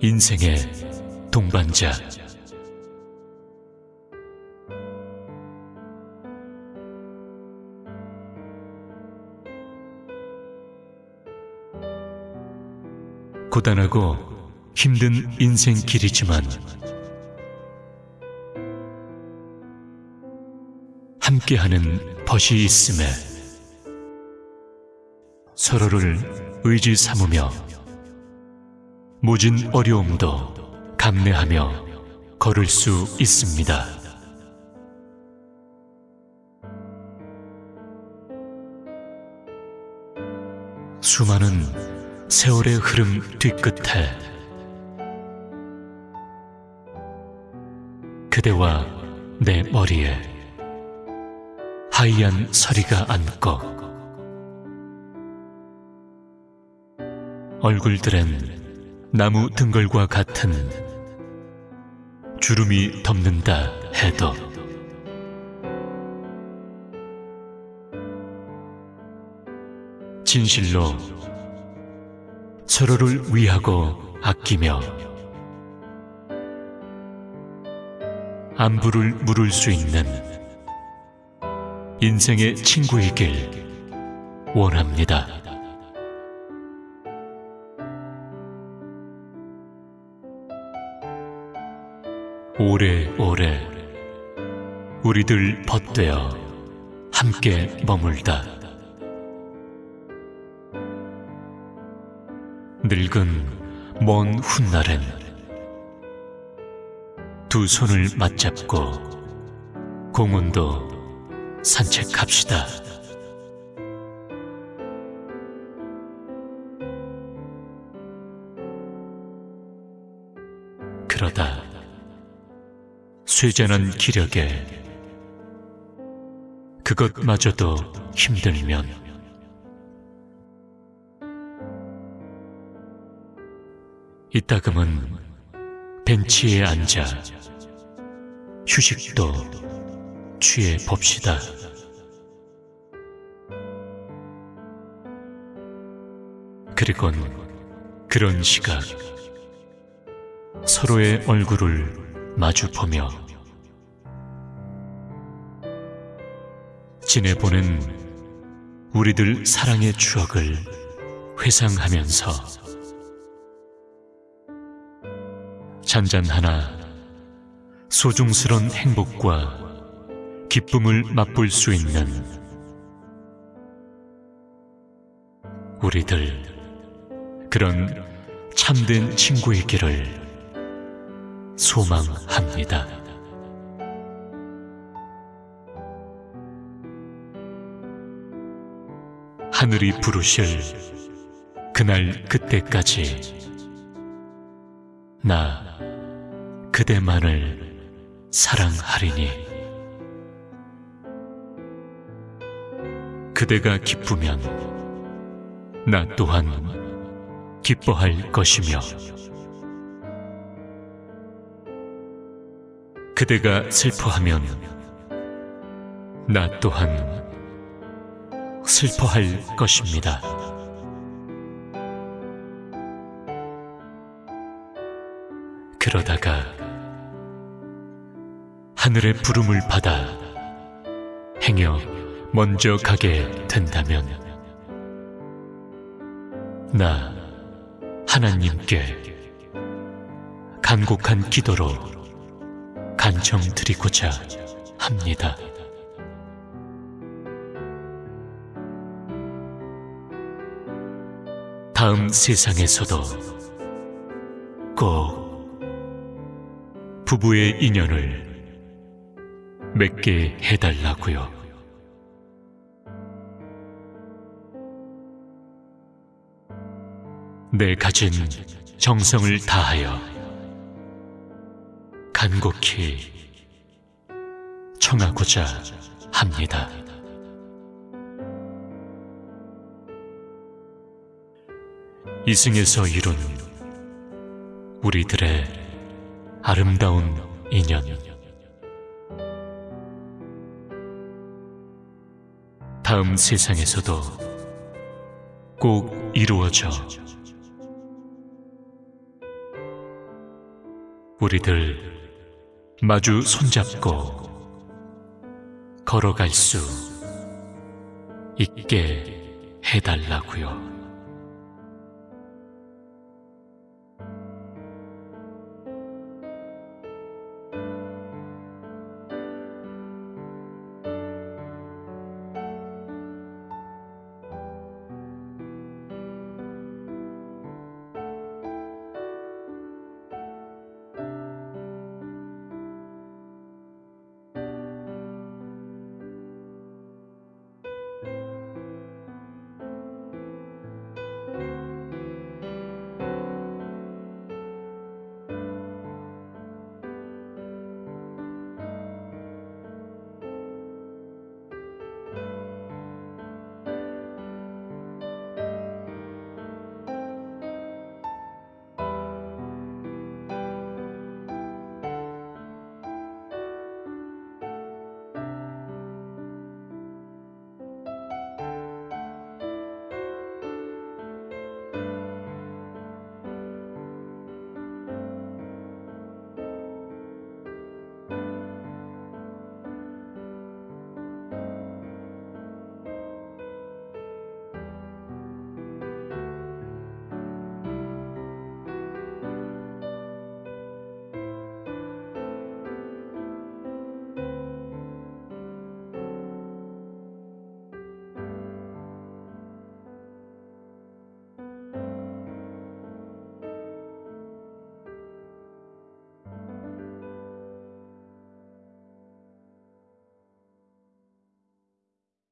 인생의 동반자. 고단하고 힘든 인생 길이지만 함께하는 벗이 있음에 서로를 의지 삼으며 모진 어려움도 감내하며 걸을 수 있습니다. 수많은 세월의 흐름 뒤끝에 그대와 내 머리에 하얀 서리가 앉고 얼굴들엔 나무 등걸과 같은 주름이 덮는다 해도 진실로 서로를 위하고 아끼며 안부를 물을 수 있는 인생의 친구이길 원합니다. 오래오래 우리들 벗되어 함께 머물다 늙은 먼 훗날엔 두 손을 맞잡고 공원도 산책합시다. 그러다 쇠잔한 기력에. 그것마저도 힘들면. 이따금은 벤치에 앉아 휴식도 취해 봅시다. 그리곤 그런 시각. 서로의 얼굴을 마주 보며 지내보는 우리들 사랑의 추억을 회상하면서 잔잔 하나 소중스런 행복과 기쁨을 맛볼 수 있는 우리들 그런 참된 친구이기를 소망합니다. 하늘이 부르실 그날 그때까지 나 그대만을 사랑하리니. 그대가 기쁘면 나 또한 기뻐할 것이며. 그대가 슬퍼하면 나 또한 슬퍼할 것입니다. 그러다가 하늘의 부름을 받아 행여 먼저 가게 된다면 나 하나님께 간곡한 기도로 간청드리고자 합니다. 다음 세상에서도 꼭 부부의 인연을 맺게 해달라고요. 내 가진 정성을 다하여 간곡히 청하고자 합니다. 이승에서 이룬 우리들의 아름다운 인연. 다음 세상에서도 꼭 이루어져 우리들 마주 손잡고 걸어갈 수 있게 해달라고요.